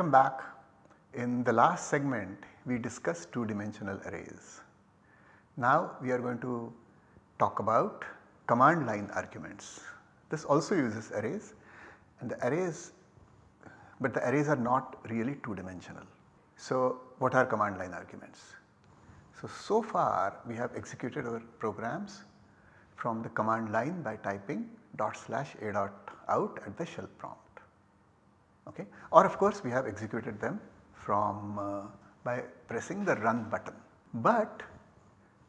Welcome back. In the last segment we discussed two dimensional arrays. Now we are going to talk about command line arguments. This also uses arrays and the arrays but the arrays are not really two dimensional. So what are command line arguments? So, so far we have executed our programs from the command line by typing dot slash a dot out at the shell prompt okay or of course we have executed them from uh, by pressing the run button. But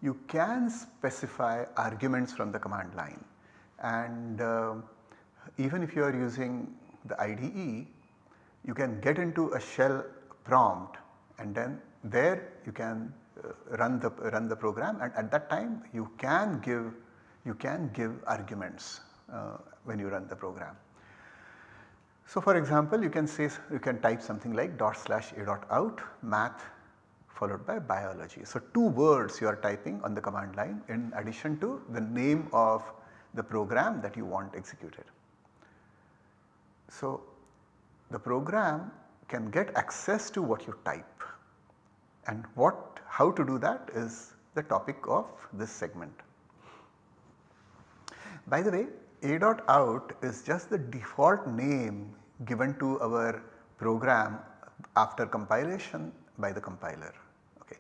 you can specify arguments from the command line and uh, even if you are using the IDE you can get into a shell prompt and then there you can uh, run the run the program and at that time you can give you can give arguments uh, when you run the program. So for example you can say you can type something like dot slash a dot out math followed by biology. So two words you are typing on the command line in addition to the name of the program that you want executed. So the program can get access to what you type and what how to do that is the topic of this segment. By the way a dot out is just the default name given to our program after compilation by the compiler. Okay.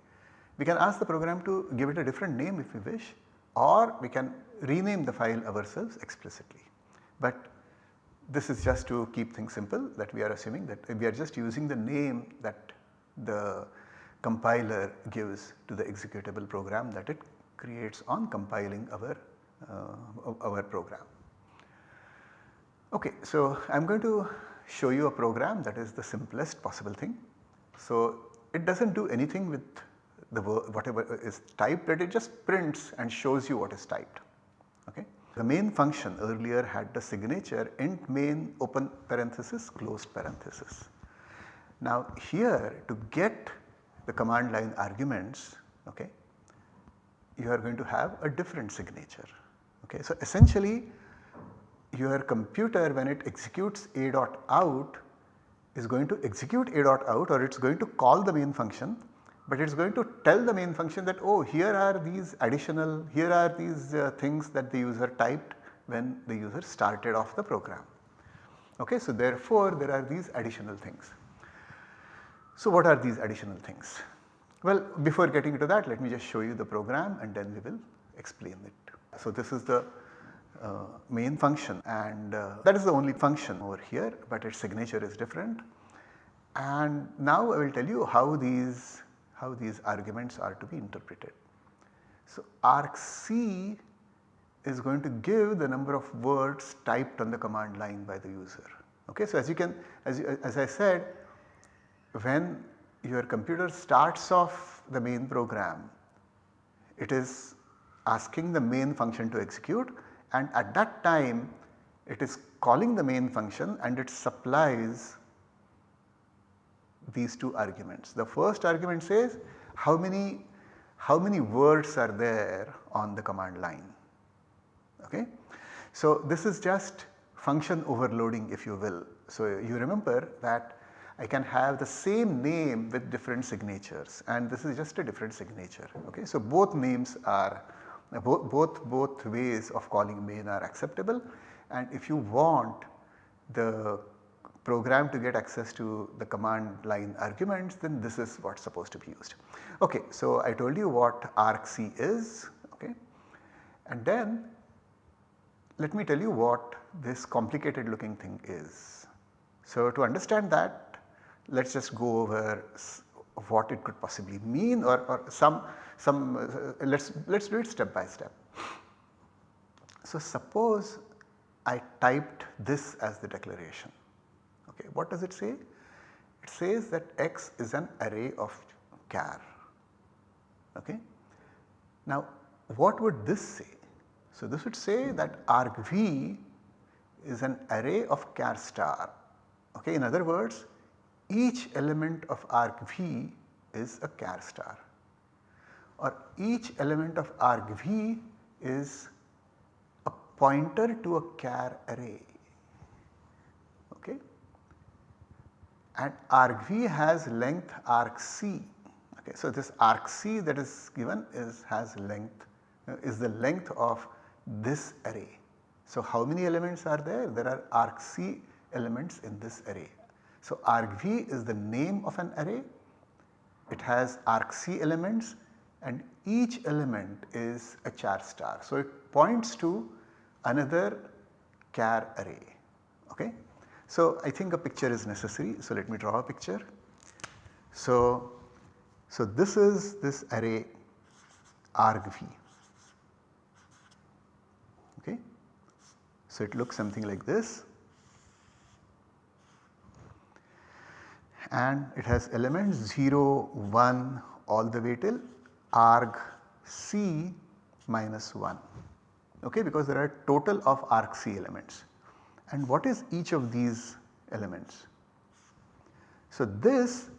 We can ask the program to give it a different name if we wish or we can rename the file ourselves explicitly. But this is just to keep things simple that we are assuming that we are just using the name that the compiler gives to the executable program that it creates on compiling our, uh, our program. Okay, so I am going to show you a program that is the simplest possible thing. So it does not do anything with the whatever is typed but it just prints and shows you what is typed. Okay. The main function earlier had the signature int main open parenthesis closed parenthesis. Now here to get the command line arguments okay, you are going to have a different signature. Okay. So essentially your computer when it executes a dot out is going to execute a dot out or it is going to call the main function but it is going to tell the main function that oh here are these additional here are these uh, things that the user typed when the user started off the program. Okay, so therefore there are these additional things. So what are these additional things? Well before getting into that let me just show you the program and then we will explain it. So this is the uh, main function and uh, that is the only function over here but its signature is different. And now I will tell you how these how these arguments are to be interpreted. So argc is going to give the number of words typed on the command line by the user. Okay, so as you can as, you, as I said when your computer starts off the main program it is asking the main function to execute and at that time it is calling the main function and it supplies these two arguments. The first argument says how many how many words are there on the command line. Okay. So this is just function overloading if you will. So you remember that I can have the same name with different signatures and this is just a different signature. Okay. So both names are both, both, both ways of calling main are acceptable and if you want the program to get access to the command line arguments then this is what is supposed to be used. Okay, so I told you what argc is okay and then let me tell you what this complicated looking thing is. So to understand that let us just go over what it could possibly mean or, or some some uh, let us let us do it step by step. So suppose I typed this as the declaration okay what does it say? It says that x is an array of char okay. Now what would this say? So this would say that argv is an array of char star okay in other words each element of argv is a char star or each element of argv is a pointer to a char array okay. and argv has length argc. Okay, so this argc that is given is has length is the length of this array. So how many elements are there? There are argc elements in this array. So argv is the name of an array, it has argc elements and each element is a char star. So it points to another char array. Okay? So I think a picture is necessary. So let me draw a picture. So, so this is this array argv. Okay? So it looks something like this. and it has elements 0, 1 all the way till arg c minus 1 okay because there are total of argc elements. And what is each of these elements? So this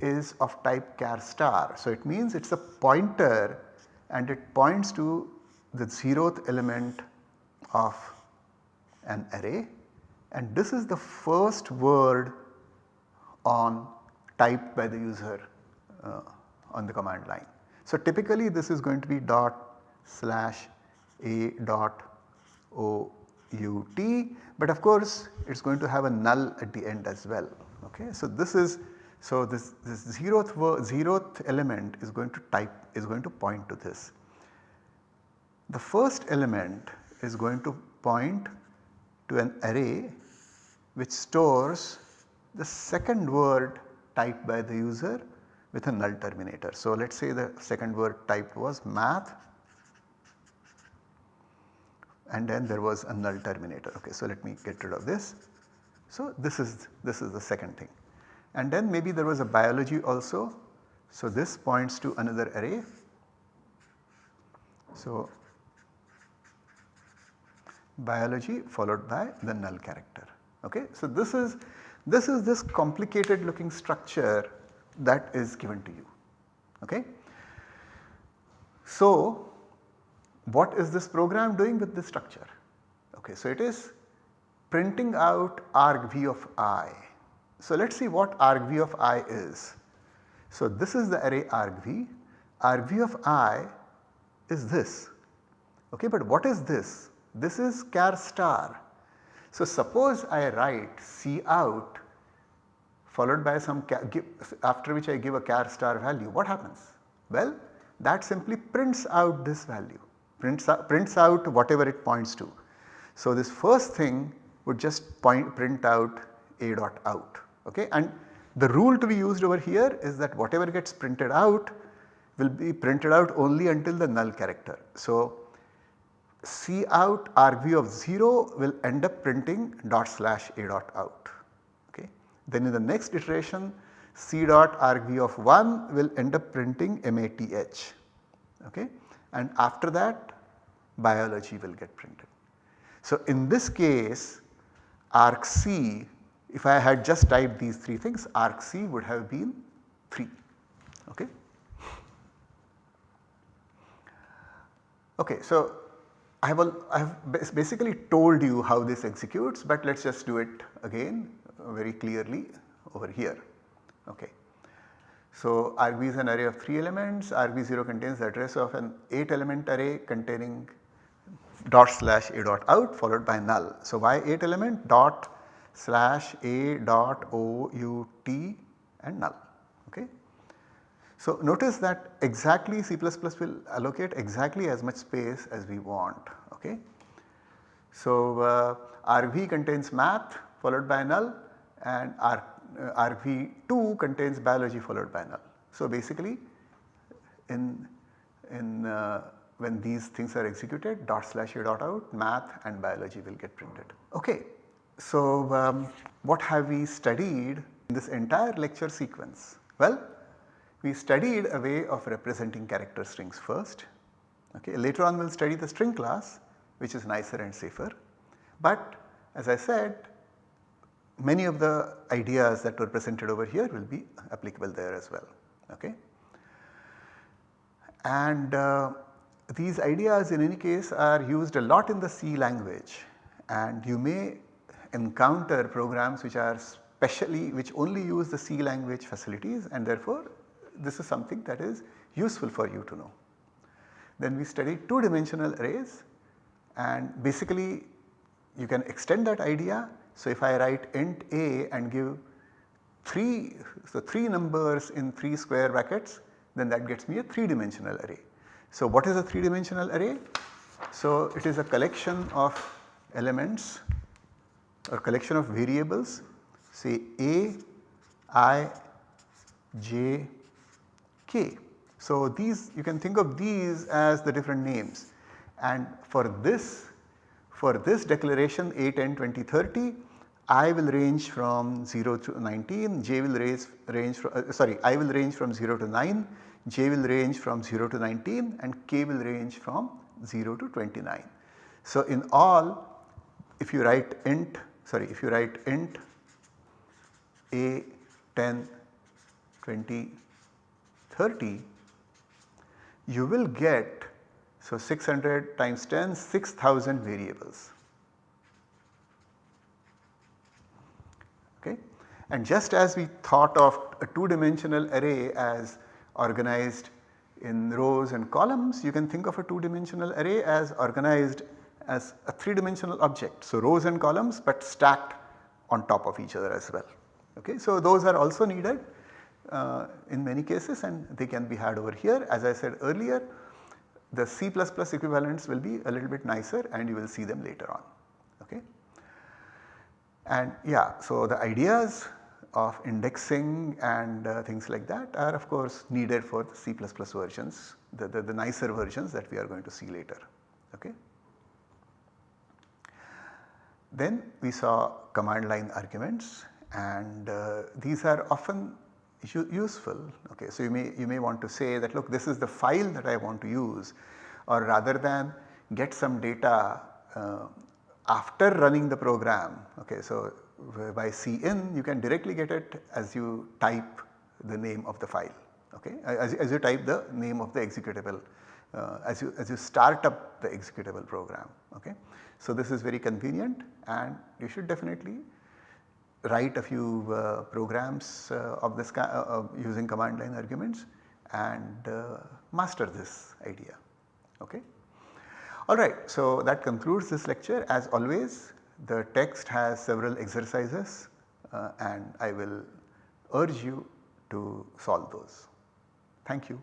is of type char star. So it means it is a pointer and it points to the zeroth element of an array and this is the first word on typed by the user uh, on the command line. So typically this is going to be dot slash a dot o u t but of course it is going to have a null at the end as well. Okay. So this is so this, this zeroth, zeroth element is going to type is going to point to this. The first element is going to point to an array which stores the second word typed by the user with a null terminator. So let us say the second word typed was math and then there was a null terminator. Okay, so let me get rid of this. So this is this is the second thing. And then maybe there was a biology also. So this points to another array. So biology followed by the null character. Okay. So this is this is this complicated looking structure that is given to you. Okay. So what is this program doing with this structure? Okay, so it is printing out argv of i. So let us see what argv of i is. So this is the array argv, argv of i is this. Okay, but what is this? This is char star. So suppose I write cout followed by some after which I give a char star value what happens? Well that simply prints out this value prints out, prints out whatever it points to. So this first thing would just point print out a dot out okay and the rule to be used over here is that whatever gets printed out will be printed out only until the null character. So C out argv of 0 will end up printing dot slash a dot out. Then in the next iteration C dot argv of 1 will end up printing math. Okay. And after that biology will get printed. So in this case argc if I had just typed these 3 things argc would have been 3. Okay. Okay, so I have, I have basically told you how this executes but let us just do it again very clearly over here. Okay. So argv is an array of 3 elements, argv0 contains the address of an 8 element array containing dot slash a dot out followed by null. So why 8 element dot slash a dot o u t and null. Okay. So notice that exactly C++ will allocate exactly as much space as we want. Okay. So uh, argv contains math followed by null and R, uh, argv2 contains biology followed by null. So basically in, in uh, when these things are executed dot slash a dot out math and biology will get printed. Okay. So um, what have we studied in this entire lecture sequence? Well we studied a way of representing character strings first. Okay. Later on we will study the string class which is nicer and safer. But as I said many of the ideas that were presented over here will be applicable there as well. Okay. And uh, these ideas in any case are used a lot in the C language and you may encounter programs which are specially which only use the C language facilities and therefore this is something that is useful for you to know. Then we studied 2 dimensional arrays and basically you can extend that idea. So, if I write int a and give 3, so 3 numbers in 3 square brackets then that gets me a 3 dimensional array. So, what is a 3 dimensional array? So, it is a collection of elements or collection of variables say a, i, j, k. So, these you can think of these as the different names and for this for this declaration 8, 10, 20, 30 I will range from 0 to 19, j will range, range from uh, sorry I will range from 0 to 9, j will range from 0 to 19 and k will range from 0 to 29. So, in all if you write int sorry if you write int a 10 20 30 you will get so 600 times 10 6000 variables. Okay. And just as we thought of a 2 dimensional array as organized in rows and columns you can think of a 2 dimensional array as organized as a 3 dimensional object. So rows and columns but stacked on top of each other as well. Okay. So those are also needed uh, in many cases and they can be had over here. As I said earlier the C++ equivalents will be a little bit nicer and you will see them later on. Okay. And yeah, so the ideas of indexing and uh, things like that are of course needed for the C++ versions, the, the, the nicer versions that we are going to see later. Okay. Then we saw command line arguments and uh, these are often useful. Okay, so you may you may want to say that look this is the file that I want to use or rather than get some data uh, after running the program. Okay, so by cin you can directly get it as you type the name of the file. Okay, as, as you type the name of the executable uh, as you as you start up the executable program. Okay, so this is very convenient and you should definitely write a few uh, programs uh, of this uh, using command line arguments and master this idea. Okay. Alright, so that concludes this lecture as always the text has several exercises uh, and I will urge you to solve those. Thank you.